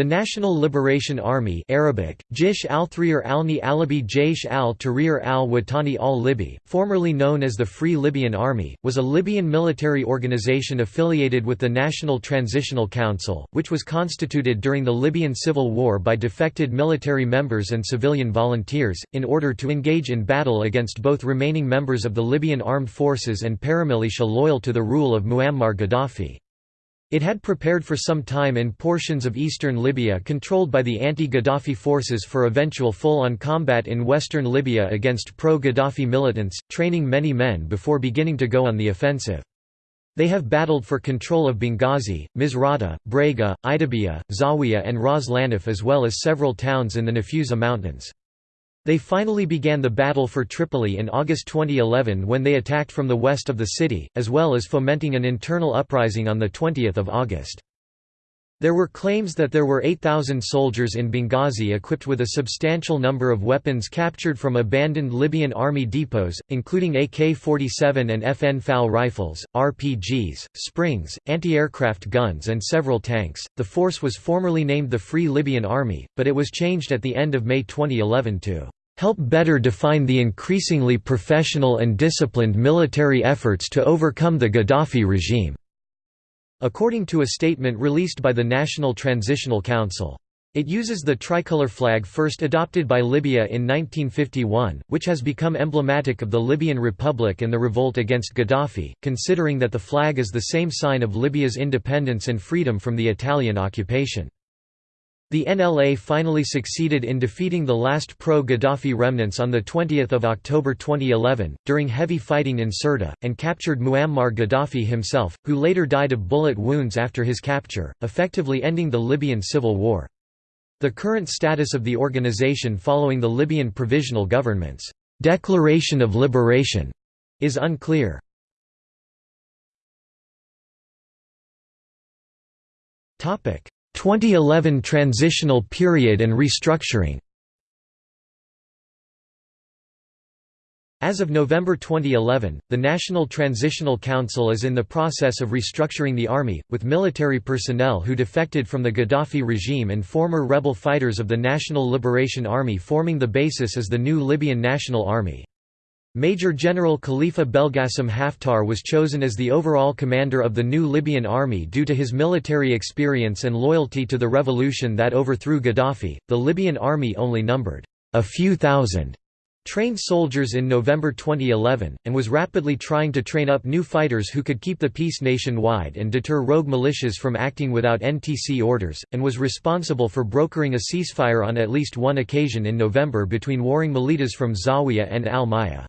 The National Liberation Army Arabic, Jish al-Thrir al-Ni Alibi al-Tahrir al-Watani al-Libi, formerly known as the Free Libyan Army, was a Libyan military organization affiliated with the National Transitional Council, which was constituted during the Libyan Civil War by defected military members and civilian volunteers, in order to engage in battle against both remaining members of the Libyan armed forces and paramilitia loyal to the rule of Muammar Gaddafi. It had prepared for some time in portions of eastern Libya controlled by the anti-Gaddafi forces for eventual full-on combat in western Libya against pro-Gaddafi militants, training many men before beginning to go on the offensive. They have battled for control of Benghazi, Misrata, Brega, Idabia, Zawiya and Ras Lanuf as well as several towns in the Nafusa Mountains. They finally began the battle for Tripoli in August 2011 when they attacked from the west of the city, as well as fomenting an internal uprising on 20 August. There were claims that there were 8,000 soldiers in Benghazi equipped with a substantial number of weapons captured from abandoned Libyan army depots, including AK-47 and FN FAL rifles, RPGs, springs, anti-aircraft guns and several tanks. The force was formerly named the Free Libyan Army, but it was changed at the end of May 2011 to help better define the increasingly professional and disciplined military efforts to overcome the Gaddafi regime." according to a statement released by the National Transitional Council. It uses the tricolor flag first adopted by Libya in 1951, which has become emblematic of the Libyan Republic and the revolt against Gaddafi, considering that the flag is the same sign of Libya's independence and freedom from the Italian occupation. The NLA finally succeeded in defeating the last pro-Gaddafi remnants on 20 October 2011, during heavy fighting in Sirte, and captured Muammar Gaddafi himself, who later died of bullet wounds after his capture, effectively ending the Libyan civil war. The current status of the organization following the Libyan Provisional Government's «declaration of liberation» is unclear. 2011 transitional period and restructuring As of November 2011, the National Transitional Council is in the process of restructuring the army, with military personnel who defected from the Gaddafi regime and former rebel fighters of the National Liberation Army forming the basis as the new Libyan National Army. Major General Khalifa Belgasim Haftar was chosen as the overall commander of the new Libyan army due to his military experience and loyalty to the revolution that overthrew Gaddafi. The Libyan army only numbered a few thousand trained soldiers in November 2011, and was rapidly trying to train up new fighters who could keep the peace nationwide and deter rogue militias from acting without NTC orders, and was responsible for brokering a ceasefire on at least one occasion in November between warring militias from Zawiya and Al-Maya.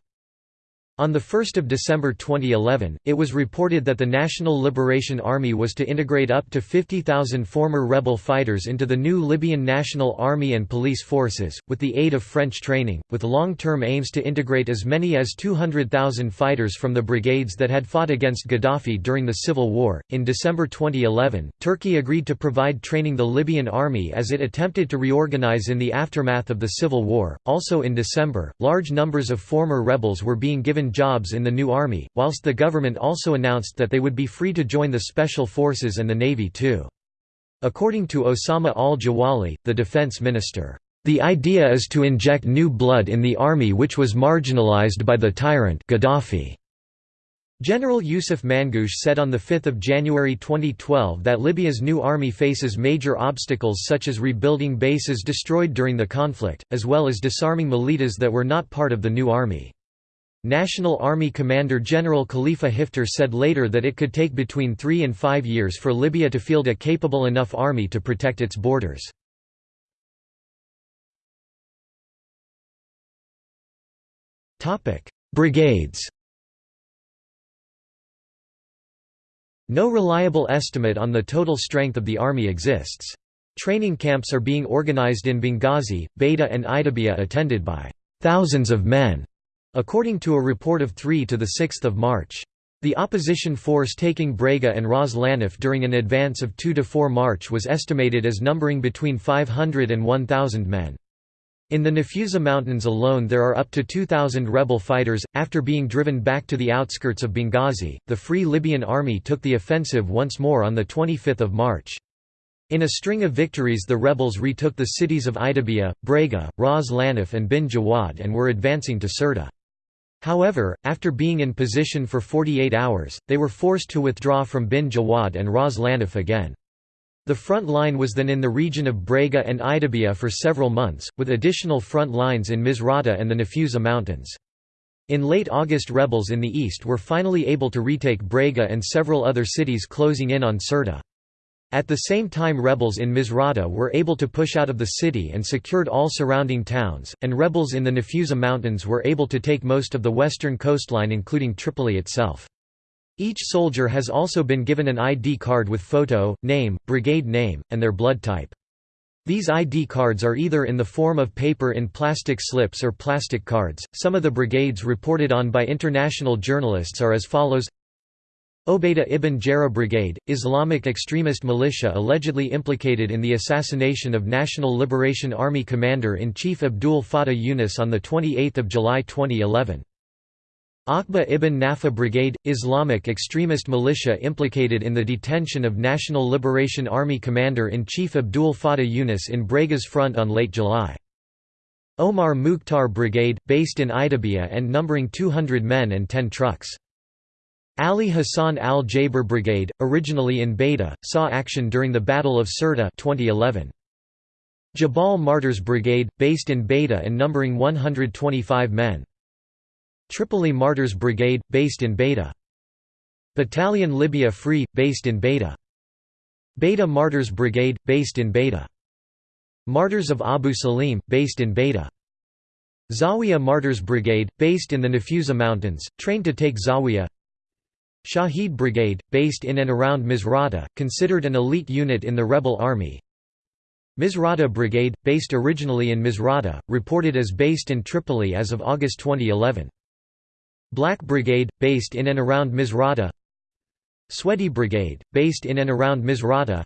On 1 December 2011, it was reported that the National Liberation Army was to integrate up to 50,000 former rebel fighters into the new Libyan National Army and police forces, with the aid of French training, with long-term aims to integrate as many as 200,000 fighters from the brigades that had fought against Gaddafi during the civil war. In December 2011, Turkey agreed to provide training the Libyan army as it attempted to reorganize in the aftermath of the civil war. Also in December, large numbers of former rebels were being given jobs in the new army, whilst the government also announced that they would be free to join the Special Forces and the Navy too. According to Osama al-Jawali, the defense minister, "...the idea is to inject new blood in the army which was marginalized by the tyrant Gaddafi." General Yusuf Mangoush said on 5 January 2012 that Libya's new army faces major obstacles such as rebuilding bases destroyed during the conflict, as well as disarming militas that were not part of the new army. National Army Commander General Khalifa Hifter said later that it could take between three and five years for Libya to field a capable enough army to protect its borders. Brigades No reliable estimate on the total strength of the army exists. Training camps are being organized in Benghazi, Bayda and Idabia attended by thousands of men According to a report of 3 to 6 March. The opposition force taking Brega and Ras Lanuf during an advance of 2 to 4 March was estimated as numbering between 500 and 1,000 men. In the Nafusa Mountains alone there are up to 2,000 rebel fighters. After being driven back to the outskirts of Benghazi, the Free Libyan Army took the offensive once more on 25 March. In a string of victories the rebels retook the cities of Idabia, Brega, Ras Lanuf and Bin Jawad and were advancing to Sirte. However, after being in position for 48 hours, they were forced to withdraw from Bin Jawad and Ras Lanuf again. The front line was then in the region of Brega and Idabia for several months, with additional front lines in Misrata and the Nafusa Mountains. In late August rebels in the east were finally able to retake Brega and several other cities closing in on Sirte. At the same time rebels in Misrata were able to push out of the city and secured all surrounding towns, and rebels in the Nafusa Mountains were able to take most of the western coastline including Tripoli itself. Each soldier has also been given an ID card with photo, name, brigade name, and their blood type. These ID cards are either in the form of paper in plastic slips or plastic cards. Some of the brigades reported on by international journalists are as follows Obaida ibn Jarrah Brigade, Islamic extremist militia allegedly implicated in the assassination of National Liberation Army Commander-in-Chief Abdul Fattah Yunus on 28 July 2011. Aqba ibn Nafa Brigade, Islamic extremist militia implicated in the detention of National Liberation Army Commander-in-Chief Abdul Fattah Yunus in Brega's front on late July. Omar Mukhtar Brigade, based in Idabia and numbering 200 men and 10 trucks. Ali Hassan al-Jaber Brigade, originally in Bayda, saw action during the Battle of Sirte 2011. Jabal Martyrs Brigade, based in Bayda and numbering 125 men. Tripoli Martyrs Brigade, based in Bayda. Battalion Libya Free, based in Bayda. Bayda Martyrs Brigade, based in Bayda. Martyrs of Abu Salim, based in Bayda. Zawiya Martyrs Brigade, based in the Nafusa Mountains, trained to take Zawiya Shahid Brigade, based in and around Misrata, considered an elite unit in the rebel army. Misrata Brigade, based originally in Misrata, reported as based in Tripoli as of August 2011. Black Brigade, based in and around Misrata Swedi Brigade, based in and around Misrata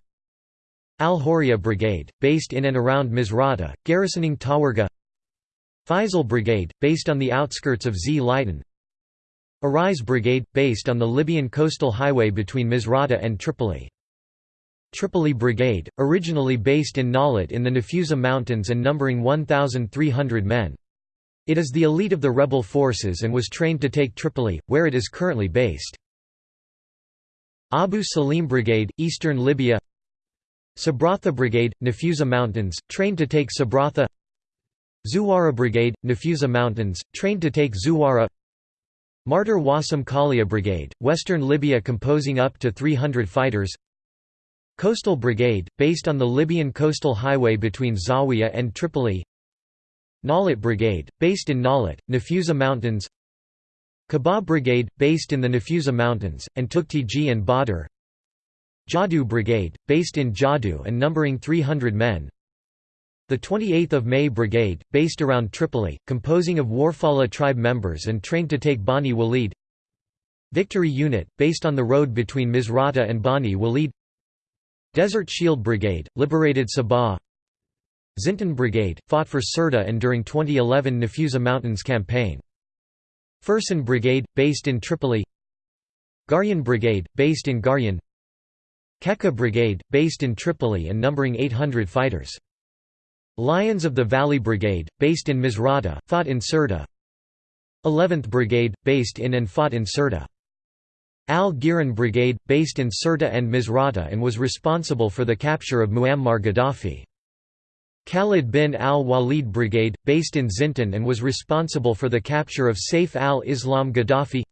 Al-Horia Brigade, based in and around Misrata, garrisoning Tawarga Faisal Brigade, based on the outskirts of Zliten Arise Brigade, based on the Libyan coastal highway between Misrata and Tripoli. Tripoli Brigade, originally based in Nalut in the Nafusa Mountains and numbering 1,300 men. It is the elite of the rebel forces and was trained to take Tripoli, where it is currently based. Abu Salim Brigade, Eastern Libya Sabratha Brigade, Nafusa Mountains, trained to take Sabratha Zuwara Brigade, Nafusa Mountains, trained to take Zuwara Martyr Wasam Kalia Brigade, Western Libya composing up to 300 fighters. Coastal Brigade, based on the Libyan coastal highway between Zawiya and Tripoli. Nalut Brigade, based in Nalut, Nafusa Mountains. Kabab Brigade, based in the Nafusa Mountains, and Tuktiji and Badr. Jadu Brigade, based in Jadu and numbering 300 men the 28th of May Brigade, based around Tripoli, composing of Warfala tribe members and trained to take Bani Walid. Victory Unit, based on the road between Misrata and Bani Walid. Desert Shield Brigade, liberated Sabha. Zintan Brigade, fought for Sirte and during 2011 Nafusa Mountains campaign. Fursan Brigade, based in Tripoli. Garyan Brigade, based in Garyan. Keka Brigade, based in Tripoli and numbering 800 fighters Lions of the Valley Brigade, based in Misrata, fought in Sirte 11th Brigade, based in and fought in Sirte Al-Giran Brigade, based in Sirte and Misrata and was responsible for the capture of Muammar Gaddafi. Khalid bin al-Walid Brigade, based in Zintan and was responsible for the capture of Saif al-Islam Gaddafi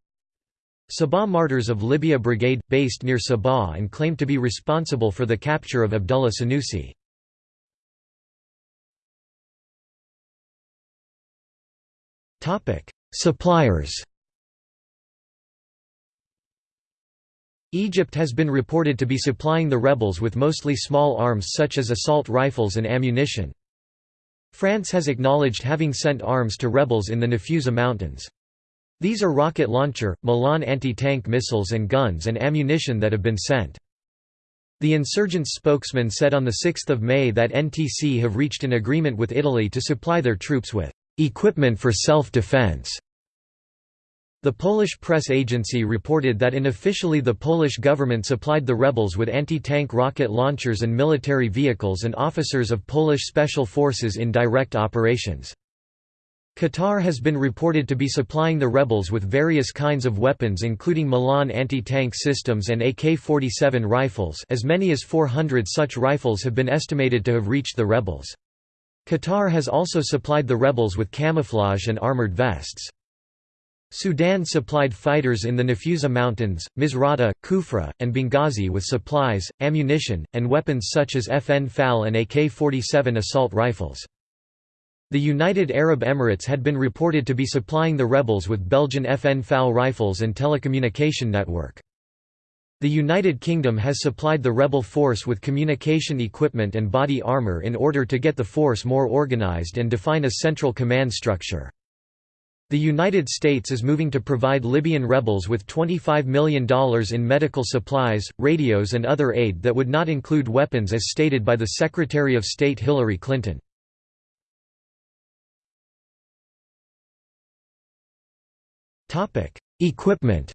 Sabha Martyrs of Libya Brigade, based near Sabha and claimed to be responsible for the capture of Abdullah Sanusi. Suppliers Egypt has been reported to be supplying the rebels with mostly small arms such as assault rifles and ammunition. France has acknowledged having sent arms to rebels in the Nafusa Mountains. These are rocket launcher, Milan anti-tank missiles and guns and ammunition that have been sent. The insurgents' spokesman said on 6 May that NTC have reached an agreement with Italy to supply their troops with Equipment for self-defense The Polish press agency reported that unofficially the Polish government supplied the rebels with anti-tank rocket launchers and military vehicles and officers of Polish special forces in direct operations. Qatar has been reported to be supplying the rebels with various kinds of weapons including Milan anti-tank systems and AK-47 rifles as many as 400 such rifles have been estimated to have reached the rebels. Qatar has also supplied the rebels with camouflage and armored vests. Sudan supplied fighters in the Nafusa Mountains, Misrata, Kufra, and Benghazi with supplies, ammunition, and weapons such as FN FAL and AK-47 assault rifles. The United Arab Emirates had been reported to be supplying the rebels with Belgian FN FAL rifles and telecommunication network. The United Kingdom has supplied the rebel force with communication equipment and body armour in order to get the force more organised and define a central command structure. The United States is moving to provide Libyan rebels with $25 million in medical supplies, radios and other aid that would not include weapons as stated by the Secretary of State Hillary Clinton. Equipment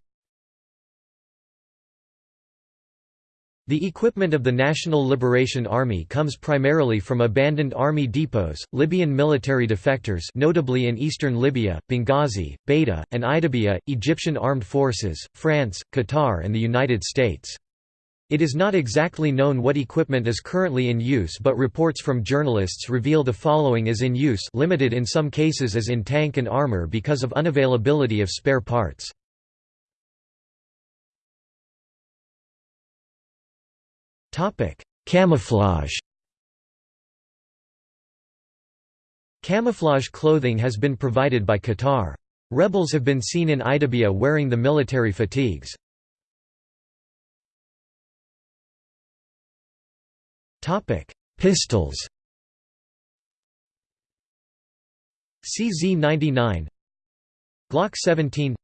The equipment of the National Liberation Army comes primarily from abandoned army depots, Libyan military defectors notably in eastern Libya, Benghazi, Bayda, and Idabia, Egyptian armed forces, France, Qatar and the United States. It is not exactly known what equipment is currently in use but reports from journalists reveal the following is in use limited in some cases as in tank and armor because of unavailability of spare parts. Camouflage Camouflage clothing has been provided by Qatar. Rebels have been seen in Idabia wearing the military fatigues. Topic: Pistols. CZ99 Glock 17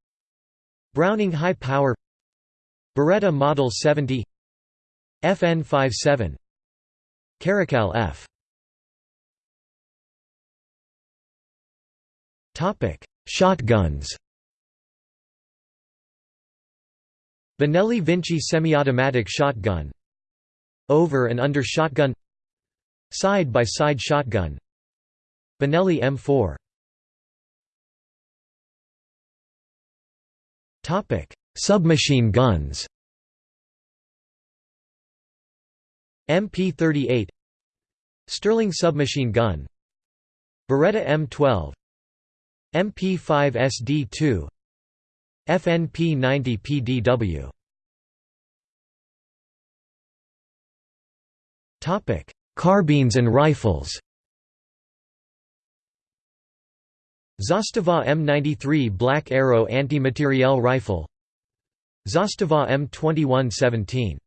Browning High Power Beretta Model 70 FN57 Caracal F. Topic: Shotguns. Benelli Vinci semi-automatic shotgun. Over and under shotgun. Side-by-side shotgun. Benelli M4 Topic: Submachine guns MP38 Sterling submachine gun Beretta M12 MP5 SD2 FNP 90 PDW Topic: Carbines and rifles. Zastava M93 Black Arrow Anti-Materiel Rifle. Zastava M2117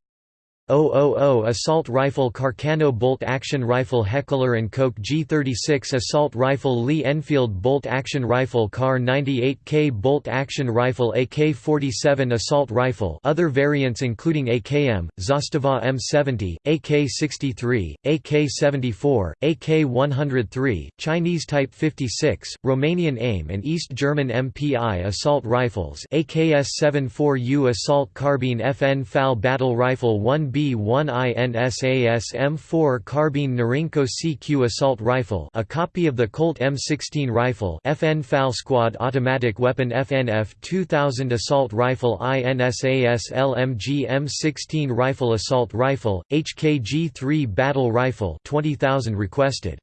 000 Assault Rifle Carcano Bolt Action Rifle Heckler & Koch G36 Assault Rifle Lee Enfield Bolt Action Rifle Kar 98K Bolt Action Rifle AK-47 Assault Rifle other variants including AKM, Zastava M70, AK-63, AK-74, AK-103, Chinese Type 56, Romanian AIM and East German MPI Assault Rifles AKS-74U Assault Carbine FN FAL Battle Rifle 1B B1INSAS M4 carbine Norinco CQ assault rifle a copy of the Colt M16 rifle FN FAL Squad automatic weapon FNF 2000 assault rifle INSAS LMG M16 rifle assault rifle, HKG-3 battle rifle 20,000 requested.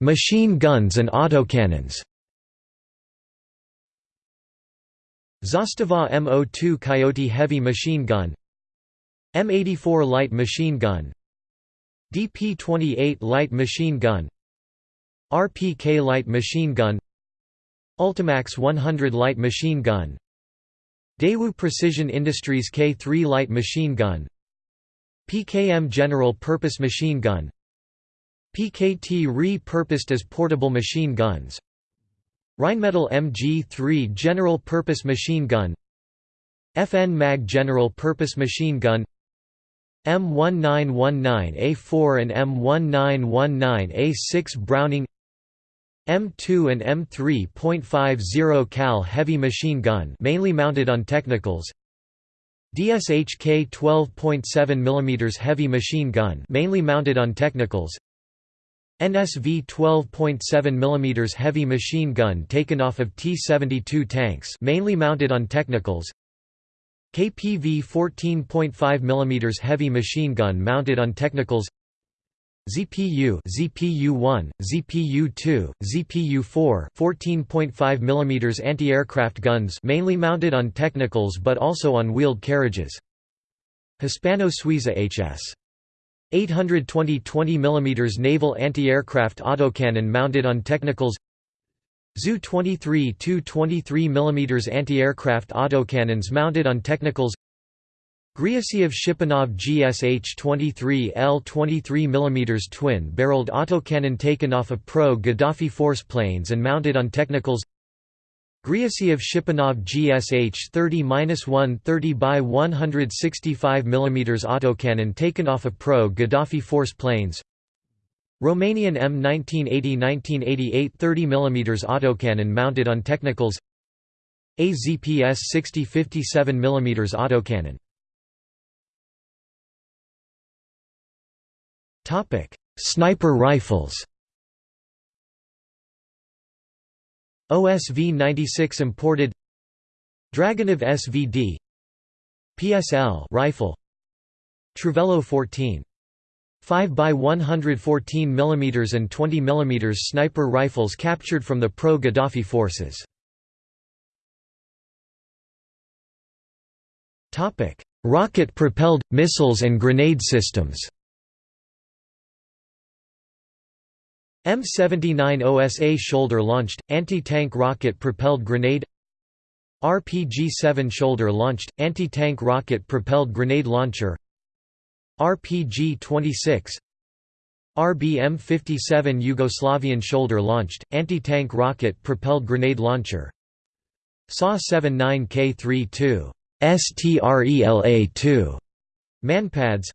Machine guns and autocannons Zastava M02 Coyote heavy machine gun M84 light machine gun DP-28 light machine gun RPK light machine gun Ultimax 100 light machine gun Daewoo Precision Industries K3 light machine gun PKM General Purpose Machine Gun PKT re-purposed as portable machine guns Rheinmetall MG3 General Purpose Machine Gun FN MAG General Purpose Machine Gun M1919A4 and M1919A6 Browning M2 and M3.50 cal heavy machine gun mainly mounted on technicals DSHK 12.7 mm heavy machine gun mainly mounted on technicals NSV 12.7 mm heavy machine gun taken off of T-72 tanks mainly mounted on technicals. KPV 14.5 mm heavy machine gun mounted on technicals. ZPU ZPU-1, ZPU-2, ZPU-4 14.5 mm anti-aircraft guns mainly mounted on technicals but also on wheeled carriages. Hispano-Suiza HS 820 20 mm naval anti-aircraft autocannon mounted on technicals ZU-23 two 23 mm anti-aircraft autocannons mounted on technicals Gryazev Shipunov GSH-23 L 23 mm twin-barreled autocannon taken off of pro-Gaddafi force planes and mounted on technicals Gryazev Shipunov GSH 30-1 30 by 165 mm autocannon taken off of pro-Gaddafi force planes. Romanian M1980-1988 30 mm autocannon mounted on technicals. AZPS 60 57 mm autocannon. Sniper rifles OSV-96 imported. Dragunov SVD PSL rifle. Truvelo 14 5 by 114 mm and 20 mm sniper rifles captured from the pro-Gaddafi forces. Rocket-propelled, missiles and grenade systems M79 OSA shoulder-launched, anti-tank rocket-propelled grenade RPG-7 shoulder-launched, anti-tank rocket-propelled grenade launcher RPG-26 RBM-57 Yugoslavian shoulder-launched, anti-tank rocket-propelled grenade launcher SA-79K32 STRELA-2 manpads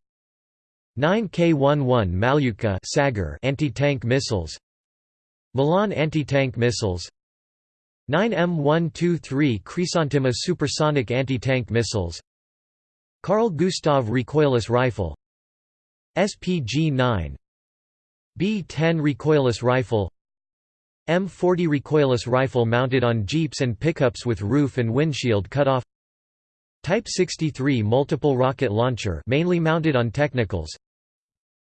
9K11 Malyutka Sagger anti-tank missiles Milan anti-tank missiles 9M123 Khrizantema supersonic anti-tank missiles Carl Gustav recoilless rifle SPG-9 B-10 recoilless rifle M40 recoilless rifle mounted on jeeps and pickups with roof and windshield cut off Type 63 multiple rocket launcher mainly mounted on technicals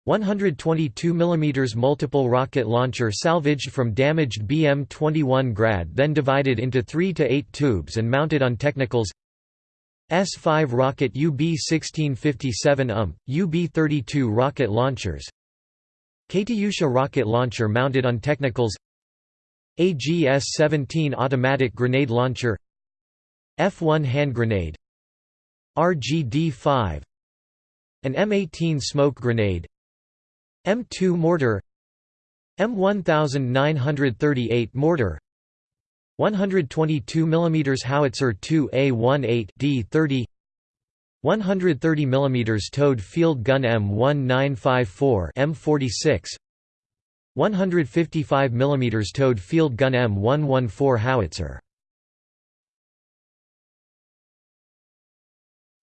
122 mm multiple rocket launcher salvaged from damaged BM-21 Grad then divided into 3 to 8 tubes and mounted on technicals S-5 rocket UB-1657 UMP, UB-32 rocket launchers Katyusha rocket launcher mounted on technicals AGS-17 automatic grenade launcher F-1 hand grenade RGD-5 An M18 smoke grenade M2 mortar M1938 mortar 122 mm howitzer 2A18 D30 130 mm towed field gun M1954 M46 155 mm towed field gun M114 howitzer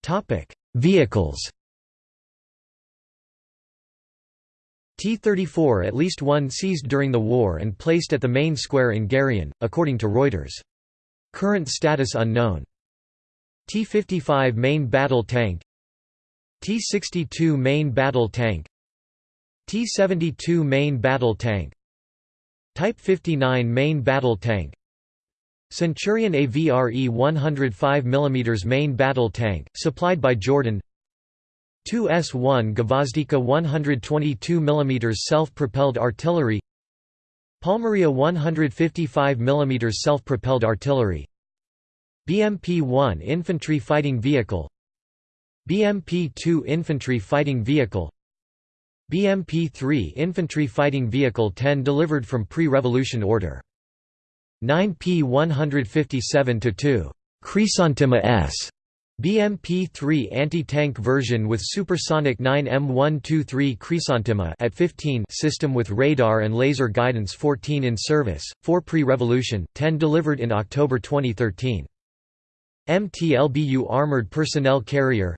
Topic: Vehicles. T-34 at least one seized during the war and placed at the main square in Garyan, according to Reuters. Current status unknown. T-55 main battle tank. T-62 main battle tank. T-72 main battle tank. Type 59 main battle tank. Centurion AVRE 105 mm main battle tank, supplied by Jordan 2S-1 Gvozdika 122 mm self-propelled artillery Palmaria 155 mm self-propelled artillery BMP-1 infantry fighting vehicle BMP-2 infantry fighting vehicle BMP-3 infantry fighting vehicle 10 delivered from pre-revolution order. 9 P 157-2 Khrizantema S BMP-3 anti-tank version with supersonic 9 M123 Khrizantema at 15 system with radar and laser guidance 14 in service, 4 pre-revolution, 10 delivered in October 2013. MTLBU Armored Personnel Carrier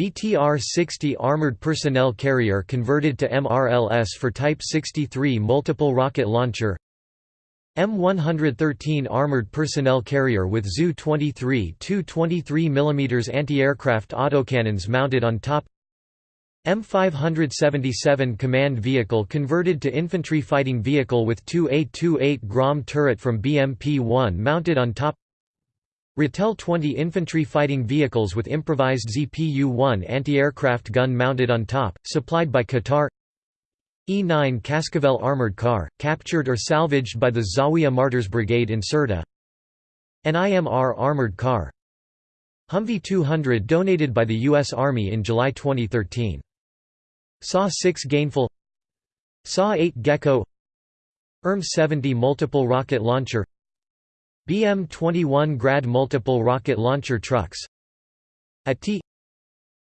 BTR-60 Armored Personnel Carrier converted to MRLS for Type 63 Multiple Rocket Launcher M113 Armored Personnel Carrier with ZU-23 two 23 mm anti-aircraft autocannons mounted on top. M577 Command Vehicle converted to Infantry Fighting Vehicle with two A-28 Grom turret from BMP-1 mounted on top. Ratel 20 Infantry Fighting Vehicles with improvised ZPU-1 anti-aircraft gun mounted on top, supplied by Qatar E-9 Cascavel armored car, captured or salvaged by the Zawiya Martyrs Brigade in Sirte. NIMR armored car. Humvee 200 donated by the U.S. Army in July 2013. SA-6 Gainful. SA-8 Gecko. ERM-70 multiple rocket launcher. BM-21 Grad multiple rocket launcher trucks. AT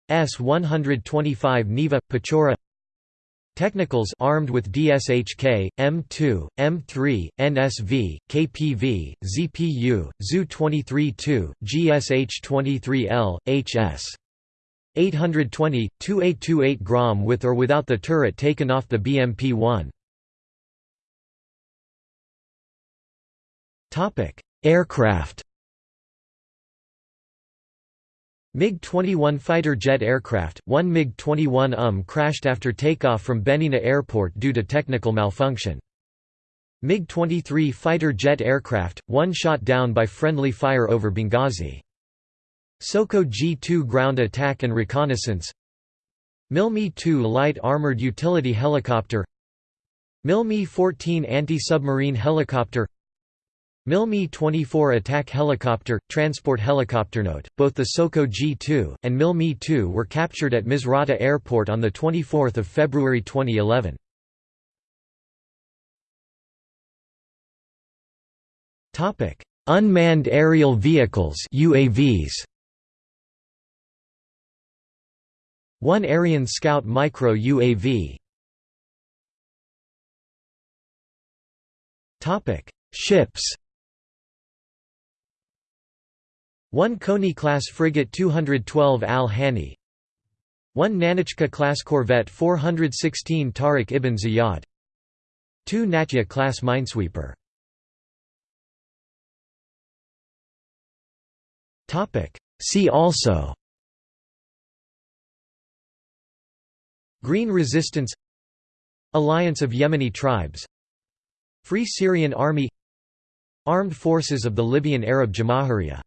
S-125 Neva, Pechora Technicals armed with DSHK, M2, M3, NSV, KPV, ZPU, ZU-23-2, GSH-23L, HS. 820, 2828 Grom with or without the turret taken off the BMP-1. Aircraft MiG-21 fighter jet aircraft, one MiG-21 UM crashed after takeoff from Benina Airport due to technical malfunction. MiG-23 fighter jet aircraft, one shot down by friendly fire over Benghazi. Soko G-2 ground attack and reconnaissance MIL-Mi-2 light armored utility helicopter MIL-Mi-14 anti-submarine helicopter MIL-Mi-24 attack helicopter, transport helicopter. Note, both the Soko G-2, and MIL-Mi-2 were captured at Misrata Airport on 24 February 2011. Unmanned aerial vehicles UAVs. One Aeryon Scout Micro UAV Topic: Ships 1 Koni-class frigate 212 Al-Hani 1 Nanuchka-class corvette 416 Tariq ibn Ziyad. 2 Natya-class minesweeper. See also. Green Resistance. Alliance of Yemeni Tribes. Free Syrian Army. Armed Forces of the Libyan Arab Jamahiriya